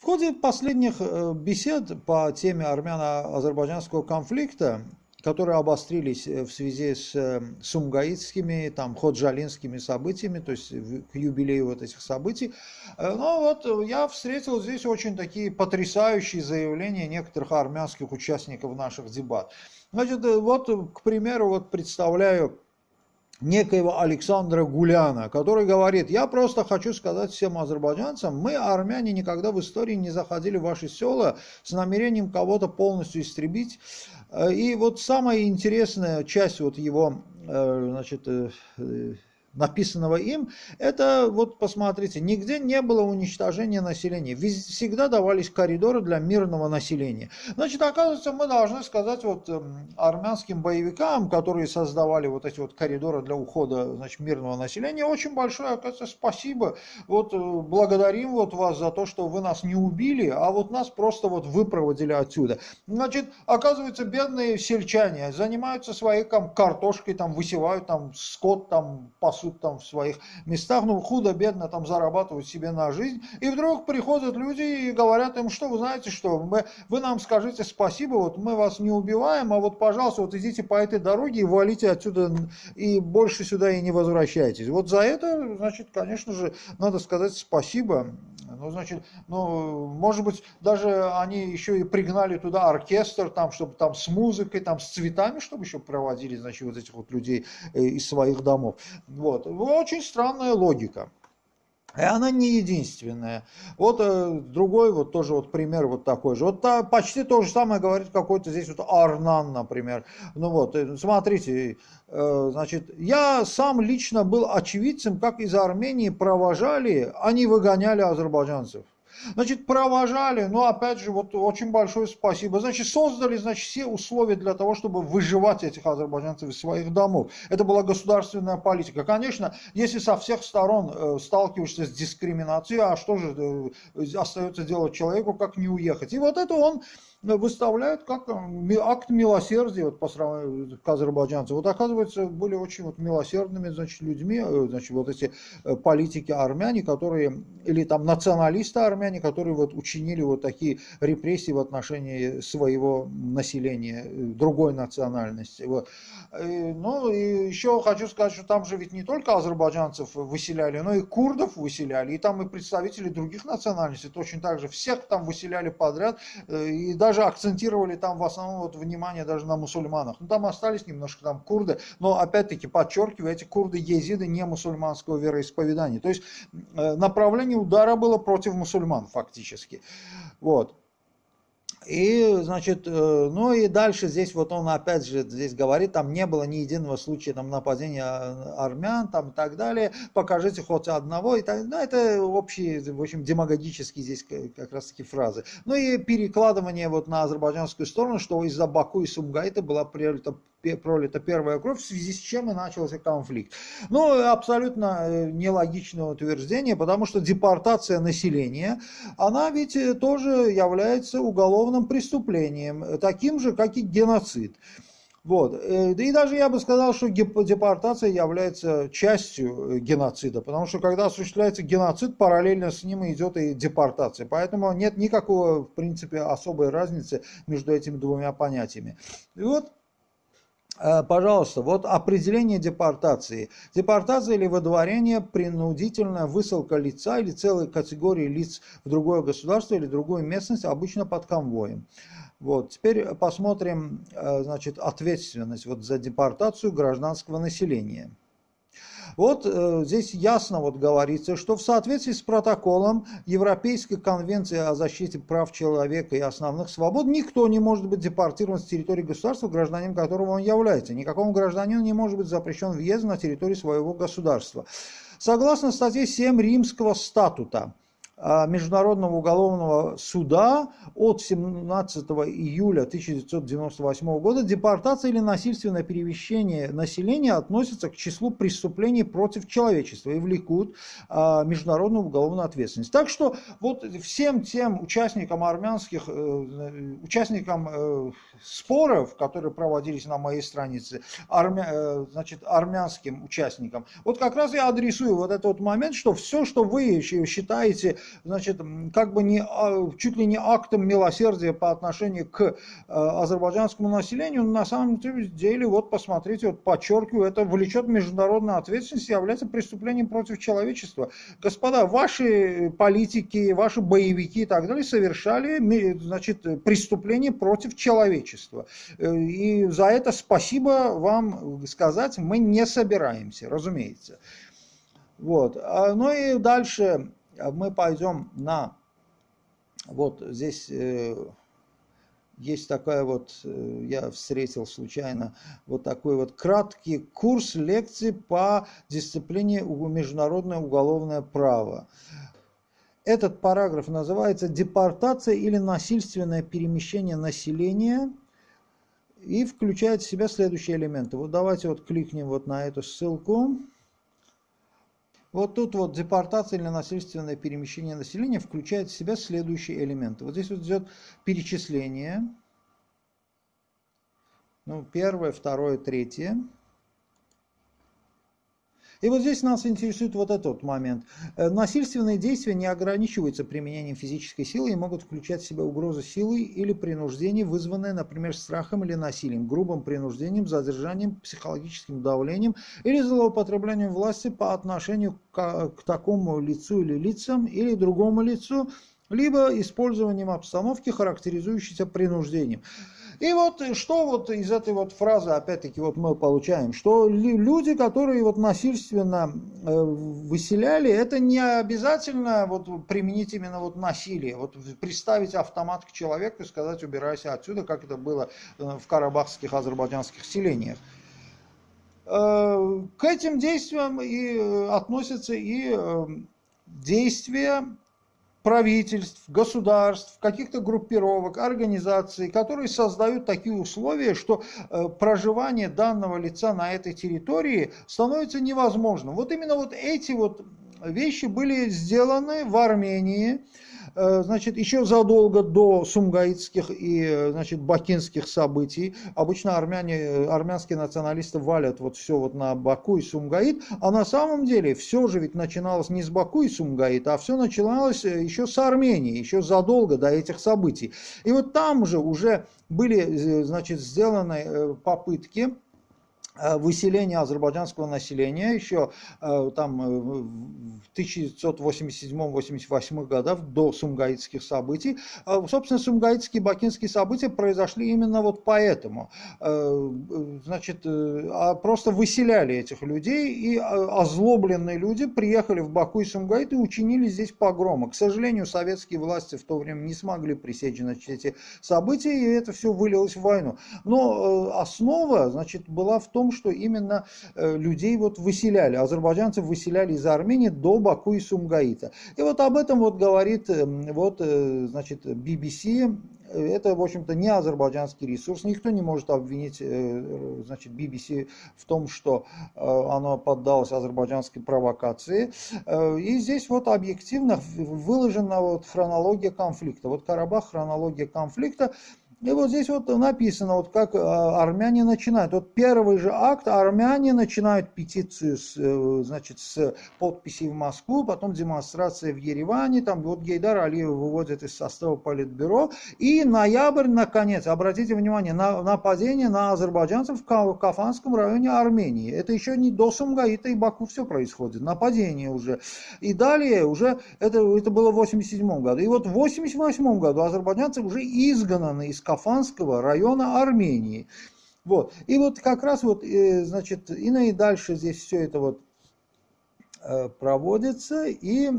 В ходе последних э, бесед по теме армяно-азербайджанского конфликта которые обострились э, в связи с э, сумгаитскими, там, ходжалинскими событиями, то есть к юбилею вот этих событий. Ну вот я встретил здесь очень такие потрясающие заявления некоторых армянских участников наших дебат. Значит, вот, к примеру, вот представляю некоего Александра Гуляна, который говорит, я просто хочу сказать всем азербайджанцам, мы, армяне, никогда в истории не заходили в ваши села с намерением кого-то полностью истребить. Э, и вот самая интересная часть вот его э, значит, э, написанного им, это вот посмотрите, нигде не было уничтожения населения, всегда давались коридоры для мирного населения. Значит, оказывается, мы должны сказать вот эм, армянским боевикам, которые создавали вот эти вот коридоры для ухода, значит, мирного населения, очень большое, оказывается, спасибо. Вот э, благодарим вот вас за то, что вы нас не убили, а вот нас просто вот выпроводили отсюда. Значит, оказывается, бедные сельчане занимаются своей там картошкой, там высевают там скот, там пасут пасут там в своих местах, ну худо-бедно там зарабатывают себе на жизнь. И вдруг приходят люди и говорят им, что вы знаете что, мы, вы нам скажите спасибо, вот мы вас не убиваем, а вот пожалуйста, вот идите по этой дороге и валите отсюда и больше сюда и не возвращайтесь. Вот за это, значит, конечно же, надо сказать спасибо. Ну, значит, ну, может быть, даже они еще и пригнали туда оркестр, там, чтобы там с музыкой, там, с цветами, чтобы еще проводили, значит, вот этих вот людей э, из своих домов. Вот. Очень странная логика. И она не единственная. Вот э, другой вот тоже вот пример вот такой же. Вот та, почти то же самое говорит какой-то здесь вот Арнан, например. Ну вот, э, смотрите, э, значит, я сам лично был очевидцем, как из Армении провожали, они выгоняли азербайджанцев. Значит, провожали, но опять же, вот очень большое спасибо. Значит, создали, значит, все условия для того, чтобы выживать этих азербайджанцев из своих домов. Это была государственная политика. Конечно, если со всех сторон э, сталкиваешься с дискриминацией, а что же э, остается делать человеку, как не уехать? И вот это он выставляют как э, акт милосердия вот, по сравнению к азербайджанцам. Вот оказывается, были очень вот милосердными значит, людьми, значит, вот эти политики армяне, которые, или там националисты армяне, которые вот учинили вот такие репрессии в отношении своего населения, другой национальности. Вот. Ну и еще хочу сказать, что там же ведь не только азербайджанцев выселяли, но и курдов выселяли, и там и представители других национальностей, точно так же всех там выселяли подряд, и даже акцентировали там в основном вот внимание даже на мусульманах. Ну там остались немножко там курды, но опять-таки подчеркиваю, эти курды езиды не мусульманского вероисповедания. То есть э, направление удара было против мусульман фактически. Вот. И, значит, э, ну и дальше здесь вот он опять же здесь говорит, там не было ни единого случая там нападения армян там и так далее, покажите хоть одного, и так, ну это общие, в общем, демагогические здесь как раз таки фразы. Ну и перекладывание вот на азербайджанскую сторону, что из-за Баку и Сумгайта была пролита пролита первая кровь, в связи с чем и начался конфликт. Ну, абсолютно э, нелогичное утверждение, потому что депортация населения, она ведь э, тоже является уголовным преступлением, таким же, как и геноцид. Вот. Э, и даже я бы сказал, что депортация является частью геноцида, потому что когда осуществляется геноцид, параллельно с ним идет и депортация. Поэтому нет никакого, в принципе, особой разницы между этими двумя понятиями. И вот Э, пожалуйста, вот определение депортации. Депортация или выдворение – принудительная высылка лица или целой категории лиц в другое государство или другую местность, обычно под конвоем. Вот. Теперь посмотрим э, значит, ответственность вот за депортацию гражданского населения. Вот э, здесь ясно вот говорится, что в соответствии с протоколом Европейской конвенции о защите прав человека и основных свобод никто не может быть депортирован с территории государства, гражданин которого он является. Никакому гражданину не может быть запрещен въезд на территорию своего государства. Согласно статье 7 Римского статута, Международного уголовного суда от 17 июля 1998 года депортация или насильственное перемещение населения относятся к числу преступлений против человечества и влекут а, международную уголовную ответственность. Так что вот всем тем участникам армянских, э, участникам э, споров, которые проводились на моей странице, армя, э, значит, армянским участникам, вот как раз я адресую вот этот вот момент, что все, что вы считаете значит, как бы не, а, чуть ли не актом милосердия по отношению к э, азербайджанскому населению, на самом деле, вот посмотрите, вот подчеркиваю, это влечет международную ответственность и является преступлением против человечества. Господа, ваши политики, ваши боевики и так далее совершали, значит, преступление против человечества. Э, и за это спасибо вам сказать мы не собираемся, разумеется. Вот. А, ну и дальше мы пойдем на, вот здесь э, есть такая вот, э, я встретил случайно, вот такой вот краткий курс лекций по дисциплине международное уголовное право. Этот параграф называется «Депортация или насильственное перемещение населения» и включает в себя следующие элементы. Вот давайте вот кликнем вот на эту ссылку. Вот тут вот депортация или насильственное перемещение населения включает в себя следующие элементы. Вот здесь вот идет перечисление. Ну, первое, второе, третье. И вот здесь нас интересует вот этот момент. Э, насильственные действия не ограничиваются применением физической силы и могут включать в себя угрозу силы или принуждение, вызванное, например, страхом или насилием, грубым принуждением, задержанием, психологическим давлением или злоупотреблением власти по отношению к, к такому лицу или лицам или другому лицу, либо использованием обстановки, характеризующейся принуждением. И вот что вот из этой вот фразы, опять-таки, вот мы получаем, что люди, которые вот насильственно э, выселяли, это не обязательно вот применить именно вот насилие, вот приставить автомат к человеку и сказать убирайся отсюда, как это было э, в карабахских азербайджанских селениях. Э, к этим действиям и относятся и действия правительств, государств, каких-то группировок, организаций, которые создают такие условия, что э, проживание данного лица на этой территории становится невозможным. Вот именно вот эти вот вещи были сделаны в Армении, значит, еще задолго до сумгаитских и, э, значит, бакинских событий, обычно армяне, э, армянские националисты валят вот все вот на Баку и Сумгаит, а на самом деле все же ведь начиналось не с Баку и Сумгаит, а все начиналось еще с Армении, еще задолго до этих событий. И вот там же уже были, значит, сделаны попытки Э, выселение азербайджанского населения еще э, там э, в 1987-88 годах до сумгаитских событий. Собственно, сумгаитские бакинские события произошли именно вот поэтому. Значит, а просто выселяли этих людей, и озлобленные люди приехали в Баку и Сумгаит и учинили здесь погромы. К сожалению, советские власти в то время не смогли пресечь значит, эти события, и это все вылилось в войну. Но основа значит, была в том, что именно э, людей вот выселяли, азербайджанцев выселяли из Армении до Баку и Сумгаита. И вот об этом вот говорит эм, вот, э, значит, BBC, это, в общем-то, не азербайджанский ресурс. Никто не может обвинить э, значит, BBC в том, что оно поддалось азербайджанской провокации. И здесь вот объективно выложена вот хронология конфликта. Вот Карабах, хронология конфликта. И вот здесь вот написано, вот как а, армяне начинают. Вот первый же акт, армяне начинают петицию с, э, значит, с подписей в Москву, потом демонстрация в Ереване, там вот Гейдар Алиев выводит из состава политбюро. И ноябрь, наконец, обратите внимание, на нападение на азербайджанцев в Кафанском районе Армении. Это еще не до Сумгаита и Баку все происходит, нападение уже. И далее уже, это, это было в 87 году. И вот в 88 году азербайджанцы уже изгнаны из Кафанского района Армении. Вот. И вот как раз вот, э, значит, и, дальше здесь все это вот э, проводится. И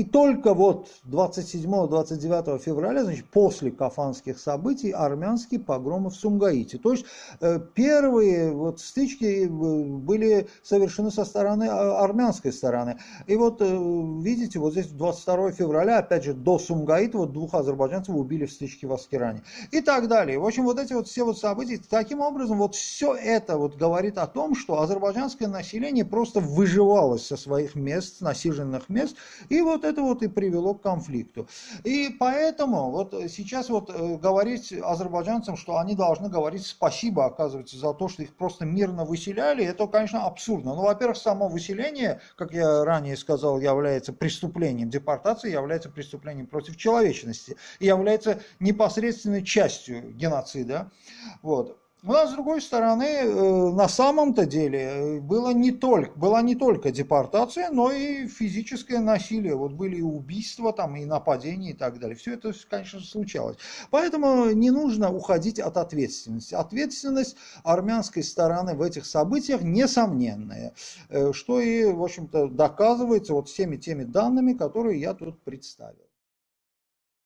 и только вот 27-29 февраля, значит, после кафанских событий, армянские погромы в Сумгаите. То есть э, первые вот стычки э, были совершены со стороны а, армянской стороны. И вот э, видите, вот здесь 22 февраля, опять же, до Сумгаита, вот двух азербайджанцев убили в стычке в Аскеране. И так далее. В общем, вот эти вот все вот события, таким образом, вот все это вот говорит о том, что азербайджанское население просто выживалось со своих мест, насиженных мест. И вот это вот и привело к конфликту. И поэтому вот сейчас вот э, говорить азербайджанцам, что они должны говорить спасибо, оказывается, за то, что их просто мирно выселяли, это, конечно, абсурдно. Ну, во-первых, само выселение, как я ранее сказал, является преступлением. Депортация является преступлением против человечности и является непосредственной частью геноцида. Вот. У нас, с другой стороны, э, на самом-то деле э, было не только, была не только депортация, но и физическое насилие. Вот были и убийства, там, и нападения и так далее. Все это, конечно, случалось. Поэтому не нужно уходить от ответственности. Ответственность армянской стороны в этих событиях несомненная, э, что и, в общем-то, доказывается вот всеми теми данными, которые я тут представил.